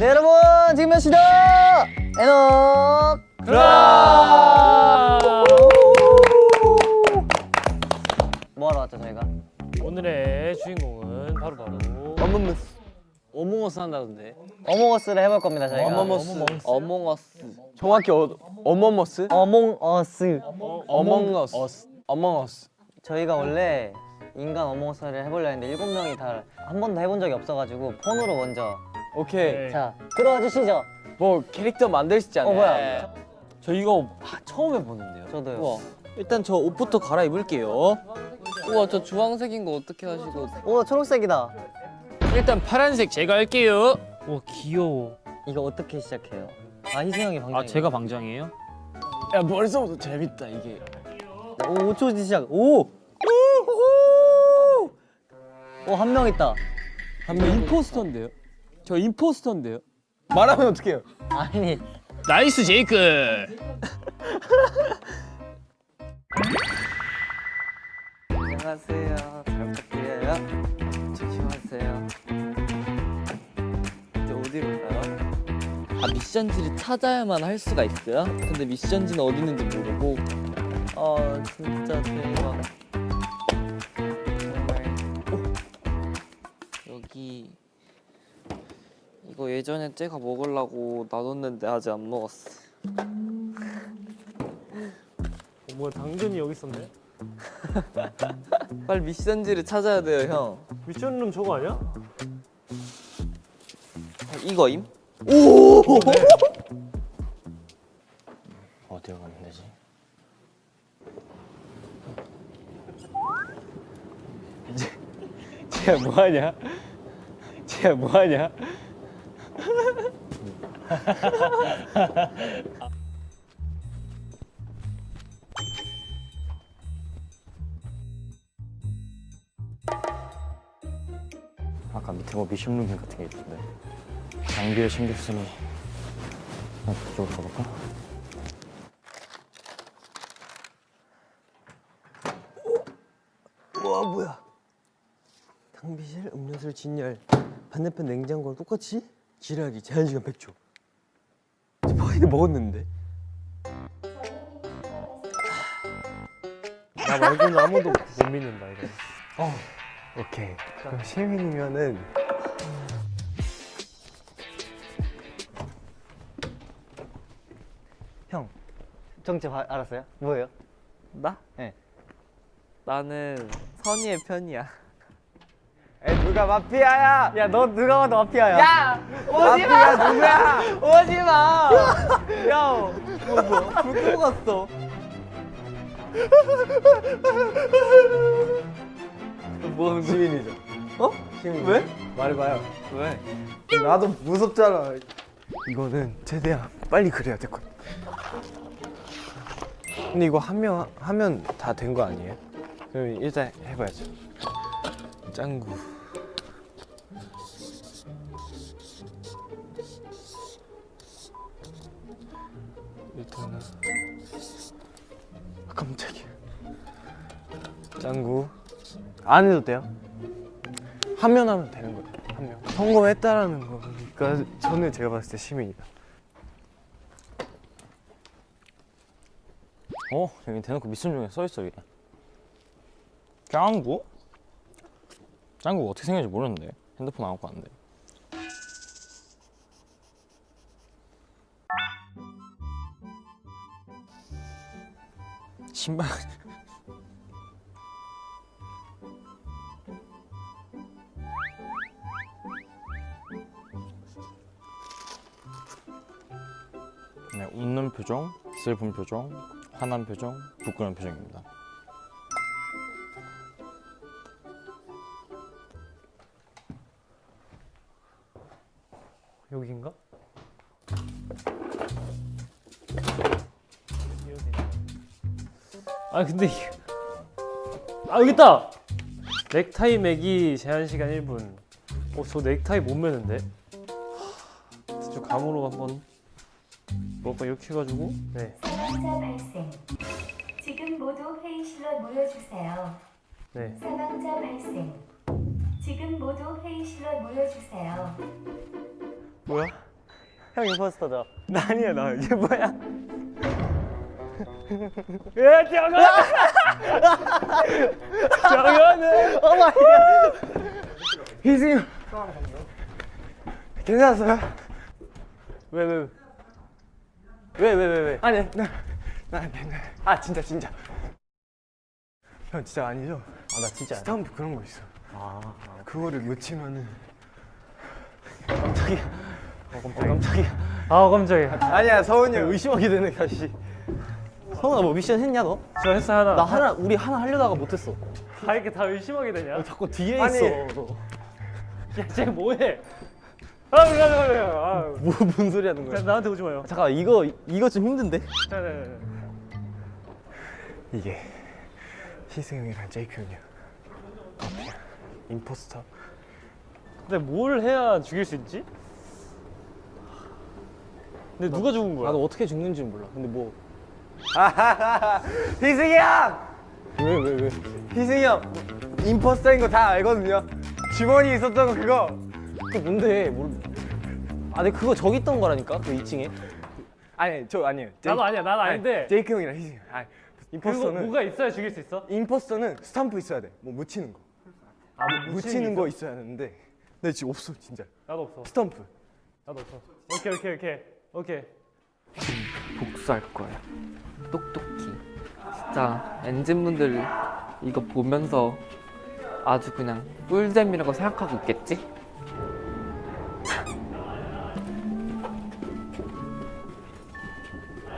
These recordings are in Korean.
네 여러분 지금 몇 시다? EN-O'CLOCK! 뭐하러 왔죠 저희가? 오늘의 주인공은 바로 바로 어머머스. Among Us 한다던데. Among Us를 해볼 겁니다 저희가. 어머머스. Among Us. 정확히 어, 어머머스? Among Us. Among Us. Among Us. 저희가 원래 인간 Among Us를 해보려 했는데 일곱 명이 다 한 번도 해본 적이 없어가지고 폰으로 먼저 오케이. 네. 자 들어와 주시죠. 뭐 캐릭터 만들 수 있잖아요? 어, 뭐야? 저 이거 하- 처음 해보는데요. 저도요. 우와. 일단 저 옷부터 갈아입을게요. 우와 저 주황색인 거 어떻게 하시고? 오 초록색이다. 일단 파란색 제가 할게요. 와 귀여워. 이거 어떻게 시작해요? 아 희승 형이 방장 아 제가 방장이에요? 야 벌써부터 재밌다 이게. 오 5초 뒤 시작. 오! 오 한 명 있다. 저 impostor인데요 저 impostor인데요? 말하면 어떡해요? 아니. nice 제이크. 안녕하세요. 잘 부탁드려요. 조심하세요. 이제 어디로 가요? 아 미션지를 찾아야만 할 수가 있어요? 근데 미션지는 어디 있는지 모르고. 아 진짜 대박 예전에 제가 먹으려고 놔뒀는데 아직 안 먹었어 어, 뭐야 당근이 여기 있었네 빨리 미션지를 찾아야 돼요 형 미션룸 저거 아니야? 아, 이거임? 어디로 가면 되지? 이제 쟤 뭐하냐? 쟤 뭐하냐? 아까 밑에 뭐 미션룸 같은 게 있던데. 장비를 챙겼으니 아, 그쪽으로 가볼까? 와 뭐야? 탕비실 음료수를 진열 반대편 냉장고랑 똑같이? 지라기 제한시간 100초 저 파이드 먹었는데 나 말고는 아무도 못 믿는다 이거 오케이 그럼 시민이면은 형 정체 바- 알았어요? 뭐예요? 나? 네. 나는 선의의 편이야 에 누가 마피아야 야 너 누가 봐도 마피아야 야! 마피아 누구야 오지마! 야! 뭐, 뭐, 불 끄고 갔어 뭐 시민이죠 어? 시민 왜? 말해봐요 왜? 나도 무섭잖아 이거는 최대한 빨리 그래야 될것 같아 근데 이거 하면 하면 다 된 거 아니에요? 그럼 일단 해봐야죠 짱구 일단은 아, 깜짝이야 짱구 안 해도 돼요? 하면 하면 되는 거예요 하면 성공했다라는 거니까 저는 제가 봤을 때 시민이다 어? 여기 대놓고 미션 중에 써있어 여기 짱구? 짱구 어떻게 생겼는지 모르는데 핸드폰 안 갖고 왔는데 신발 네, 웃는 표정, 슬픈 표정, 화난 표정, 부끄러운 표정입니다. 여기인가? 아 근데 이게 아 여기 있다! 넥타이 매기 제한 시간 1분 어 저 넥타이 못 매는데 하, 저 감으로 한번 뭐가 이렇게 해가지고 네 사망자 발생. 지금 모두 회의실로 모여주세요. 네. 사망자 발생. 지금 모두 회의실로 모여주세요. 뭐야? 형 임포스터죠. 나 아니야 나 이게 뭐야? 예, 정현! 정현은! oh my god. 희승이 형. 괜찮았어요? 왜, 왜, 왜, 왜, 왜, 왜? 아니 나나 괜찮아. 아 진짜 진짜. 형 진짜 아니죠? 아 나 진짜 스탬프 그런 거 있어. 아 그거를 놓치면은 깜짝이야. 어, 깜짝이야. 아, 깜짝이야. 아니야 서훈이 형 의심하게 되네 다시. 성아 뭐 미션 했냐 너? 저 했어, 하나. 나 하나 우리 하나 하려다가 못했어. 다 이렇게 다 의심하게 되냐? 자꾸 뒤에 아니. 있어. 너. 야, 쟤 뭐해? 아, 그래. 아, 뭐, 뭔 소리 하는 자, 거야? 나한테 오지 마요. 잠깐 이거 이거 좀 힘든데? 자, 네, 네, 네. 이게 희승 형이랑 제이크 형이야. 마피아, 임포스터. 근데 뭘 해야 죽일 수 있지? 근데 누가 죽은 거야? 나도 어떻게 죽는지 몰라. 근데 뭐 희승이 형! 왜 왜 왜? 희승이 형 임포스터인 거 다 알거든요. 주머니 있었던 거 그거. 그 뭔데? 뭘? 아, 근데 그거 저기 있던 거라니까 그 2층에. 아니 저 아니에요. 제이- 나도 아니야, 나도 아닌데. 제이크 형이랑 희승이 형. 아니, 임포스터는 뭐가 있어야 죽일 수 있어? 임포스터는 스탬프 있어야 돼. 뭐 묻히는 거. 아, 뭐 묻히는 거 있어야 하는데. 근데 지금 없어 진짜. 나도 없어. 스탬프. 나도 없어. 오케이, 오케이, 오케이. 오케이. 복수할 거야. 똑똑히. 진짜 엔진분들 이거 보면서 아주 그냥 꿀잼이라고 생각하고 있겠지?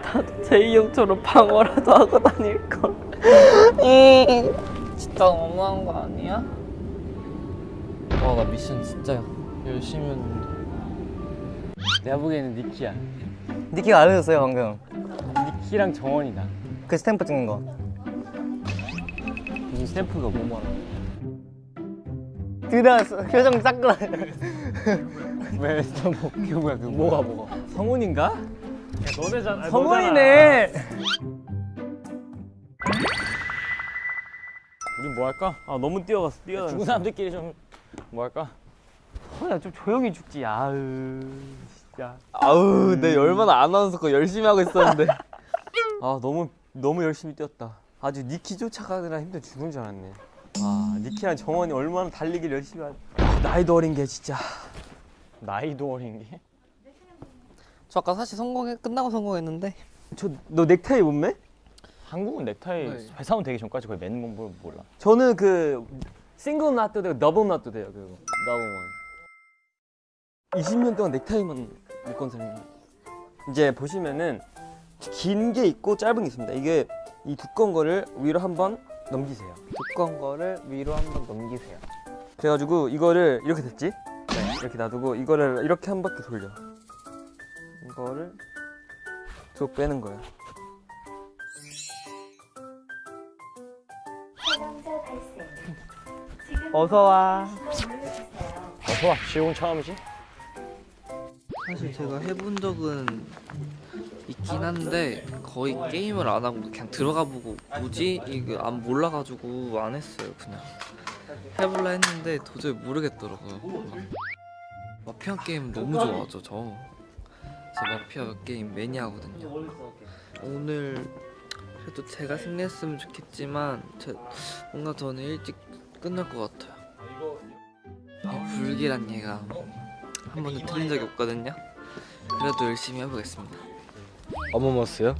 나도 제이 형처럼 방어라도 하고 다닐 걸. 진짜 너무한 거 아니야? 와, 나 미션 진짜 열심히 했는데. 내가 보기에는 니키야. 니키가 알려줬어요 방금. 니키랑 정원이다. 그 스탬프 찍는 거. 무슨 스탬프가 뭐 말아? 들어왔어. 표정 싹그라. 왜 스탬프 그거야 그거? 뭐가 뭐가? 성훈인가? 야, 너네잖아. 성훈이네. 우리 뭐 할까? 아, 너무 뛰어갔어. 뛰어갔어. 죽은 사람들끼리 좀 뭐 할까? 성훈아 좀 조용히 죽지. 아으. 야, 아우, 내 얼마나 아나운서 거 열심히 하고 있었는데. 아 너무 너무 열심히 뛰었다. 아주 니키 쫓아가느라 힘들어 죽은 줄 알았네. 아 니키랑 정원이 얼마나 달리기를 열심히 하. 나이도 어린 게 진짜. 나이도 어린 게? 저 아까 사실 성공해 끝나고 성공했는데 저 너 넥타이 못 매? 한국은 넥타이 네. 회사 온 되기 전까지 거의 매는 건 몰라. 저는 그 single knot도 되고 double knot도 돼요. 그거 더블 원. 20년 동안 넥타이만 묶은 사람이. 이제 보시면은 긴 게 있고 짧은 게 있습니다. 이게 이 두꺼운 거를 위로 한번 넘기세요. 두꺼운 거를 위로 한번 넘기세요. 그래가지고 이거를 이렇게 됐지? 네, 이렇게 놔두고 이거를 이렇게 한 바퀴 돌려. 이거를 쭉 빼는 거야. 사망자 발생. 지금 어서 와. 회의실로 모여주세요. 어서 와, 시공 처음이지? 사실 제가 해본 적은 있긴 한데 거의 게임을 안 하고 그냥 들어가 보고 뭐지 이거 안 몰라가지고 안 했어요 그냥 해볼라 했는데 도저히 모르겠더라고요. 막 마피아 게임 너무 좋아하죠 저. 제 마피아 게임 매니아거든요. 오늘 그래도 제가 승리했으면 좋겠지만 제, 뭔가 저는 일찍 끝날 것 같아요. 이 불길한 예감 한 번도 틀린 적이 없거든요. 그래도 열심히 해보겠습니다. 어머머스요?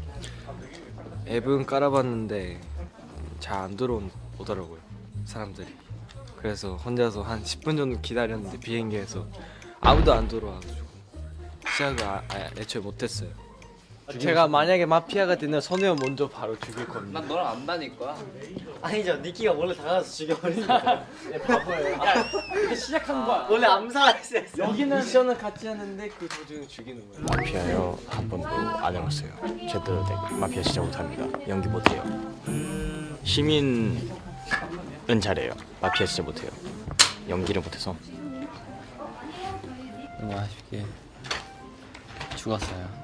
앱은 깔아봤는데 잘 안 들어오더라고요 사람들이 그래서 혼자서 한 10분 정도 기다렸는데 비행기에서 아무도 안 들어와가지고 시작을 아, 아, 애초에 못했어요 제가 만약에 마피아가 되면 선우 형 먼저 바로 죽일 겁니다 난 너랑 안 다닐 거야. 아니죠. 니키가 원래 다가가서 죽여버리는 거야. 시작한 거야 원래 암살했어요. 여기는 미션을 같이 하는데 그 도중에 죽이는 거예요 마피아요 한 번도 안 해봤어요. 제대로 된 마피아 진짜 못합니다. 연기 못해요. 시민은 잘해요. 마피아 진짜 못해요. 연기를 못해서 너무 아쉽게 죽었어요.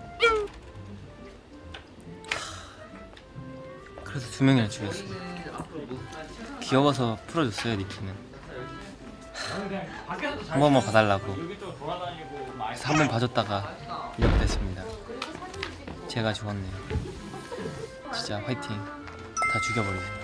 그래서 두 명이나 죽였어 귀여워서 풀어줬어요 니키는. 한 번만 봐달라고. 그래서 한 번 봐줬다가 이렇게 됐습니다. 제가 죽었네요. 진짜 화이팅. 다 죽여버리세요